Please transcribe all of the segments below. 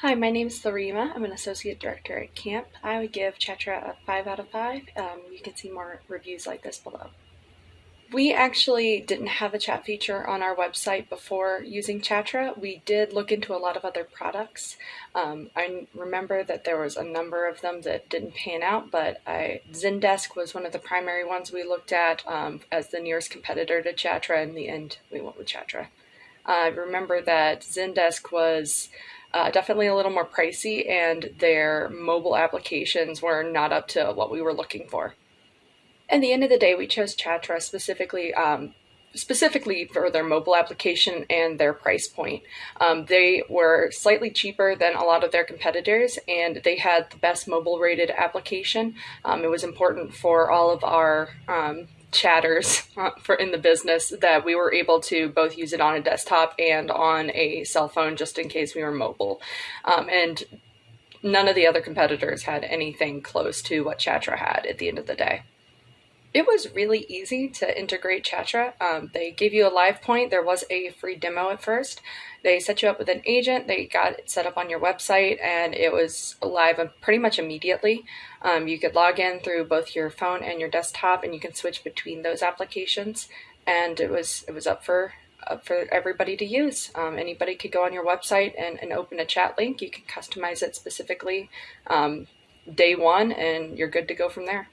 Hi, my name is Larima. I'm an associate director at CAMP. I would give Chatra a 5 out of 5. Um, you can see more reviews like this below. We actually didn't have a chat feature on our website before using Chatra. We did look into a lot of other products. Um, I remember that there was a number of them that didn't pan out, but I, Zendesk was one of the primary ones we looked at um, as the nearest competitor to Chatra. In the end, we went with Chatra. I remember that Zendesk was uh, definitely a little more pricey, and their mobile applications were not up to what we were looking for. At the end of the day, we chose Chatra specifically. Um, specifically for their mobile application and their price point. Um, they were slightly cheaper than a lot of their competitors, and they had the best mobile rated application. Um, it was important for all of our um, chatters uh, for in the business that we were able to both use it on a desktop and on a cell phone just in case we were mobile. Um, and none of the other competitors had anything close to what Chatra had at the end of the day. It was really easy to integrate Chatra. Um, they gave you a live point. There was a free demo at first. They set you up with an agent. They got it set up on your website, and it was live pretty much immediately. Um, you could log in through both your phone and your desktop, and you can switch between those applications. And it was it was up for up for everybody to use. Um, anybody could go on your website and, and open a chat link. You can customize it specifically um, day one, and you're good to go from there.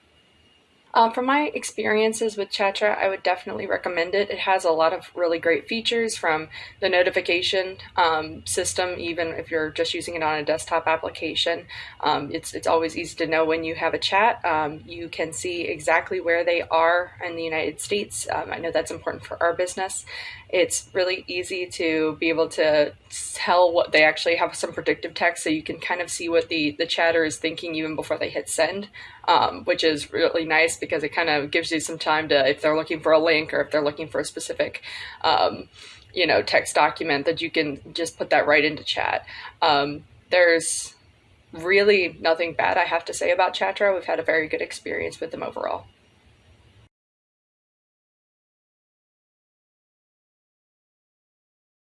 Um, from my experiences with Chatra, I would definitely recommend it. It has a lot of really great features from the notification um, system, even if you're just using it on a desktop application. Um, it's, it's always easy to know when you have a chat. Um, you can see exactly where they are in the United States. Um, I know that's important for our business. It's really easy to be able to tell what they actually have some predictive text so you can kind of see what the, the chatter is thinking even before they hit send, um, which is really nice because it kind of gives you some time to, if they're looking for a link or if they're looking for a specific, um, you know, text document that you can just put that right into chat. Um, there's really nothing bad I have to say about Chatra. We've had a very good experience with them overall.